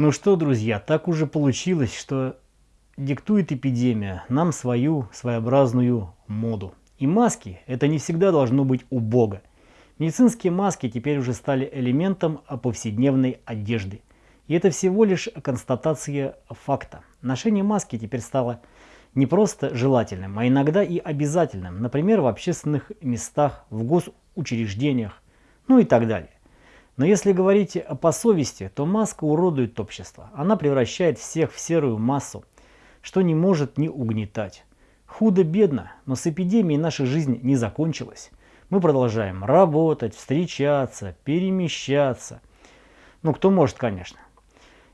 Ну что, друзья, так уже получилось, что диктует эпидемия нам свою своеобразную моду. И маски – это не всегда должно быть убого. Медицинские маски теперь уже стали элементом повседневной одежды. И это всего лишь констатация факта. Ношение маски теперь стало не просто желательным, а иногда и обязательным, например, в общественных местах, в госучреждениях, ну и так далее. Но если говорить по совести, то маска уродует общество. Она превращает всех в серую массу, что не может не угнетать. Худо-бедно, но с эпидемией наша жизнь не закончилась. Мы продолжаем работать, встречаться, перемещаться. Ну, кто может, конечно.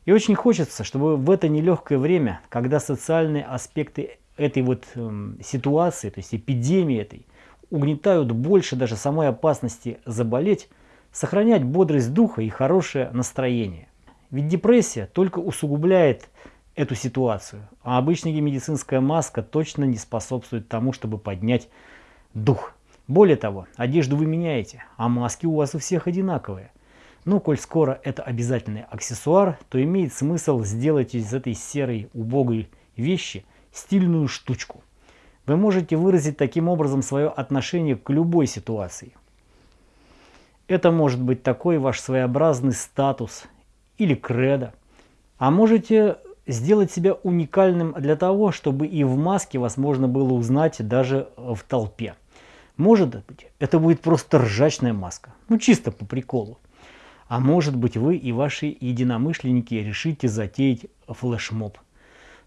И очень хочется, чтобы в это нелегкое время, когда социальные аспекты этой вот э, ситуации, то есть эпидемии этой, угнетают больше даже самой опасности заболеть, сохранять бодрость духа и хорошее настроение. Ведь депрессия только усугубляет эту ситуацию, а обычная медицинская маска точно не способствует тому, чтобы поднять дух. Более того, одежду вы меняете, а маски у вас у всех одинаковые. Но коль скоро это обязательный аксессуар, то имеет смысл сделать из этой серой убогой вещи стильную штучку. Вы можете выразить таким образом свое отношение к любой ситуации. Это может быть такой ваш своеобразный статус или кредо. А можете сделать себя уникальным для того, чтобы и в маске вас можно было узнать даже в толпе. Может быть, это будет просто ржачная маска, ну чисто по приколу. А может быть, вы и ваши единомышленники решите затеять флешмоб.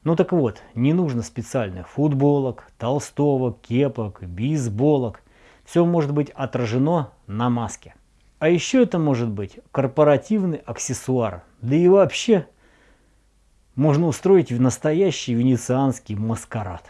Ну так вот, не нужно специальных футболок, толстовок, кепок, бейсболок. Все может быть отражено на маске. А еще это может быть корпоративный аксессуар. Да и вообще можно устроить в настоящий венецианский маскарад.